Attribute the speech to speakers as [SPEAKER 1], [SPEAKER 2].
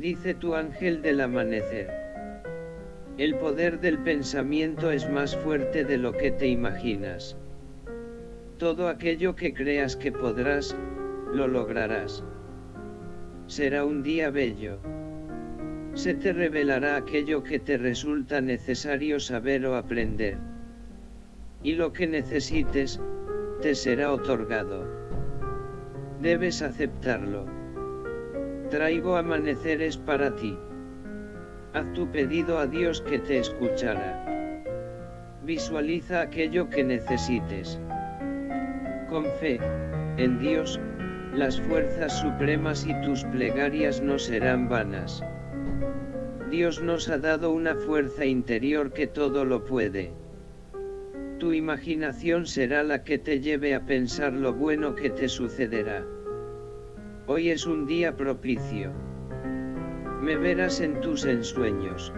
[SPEAKER 1] Dice tu ángel del amanecer. El poder del pensamiento es más fuerte de lo que te imaginas. Todo aquello que creas que podrás, lo lograrás. Será un día bello. Se te revelará aquello que te resulta necesario saber o aprender. Y lo que necesites, te será otorgado. Debes aceptarlo. Traigo amaneceres para ti. Haz tu pedido a Dios que te escuchará. Visualiza aquello que necesites. Con fe, en Dios, las fuerzas supremas y tus plegarias no serán vanas. Dios nos ha dado una fuerza interior que todo lo puede. Tu imaginación será la que te lleve a pensar lo bueno que te sucederá. Hoy es un día propicio. Me verás en tus ensueños.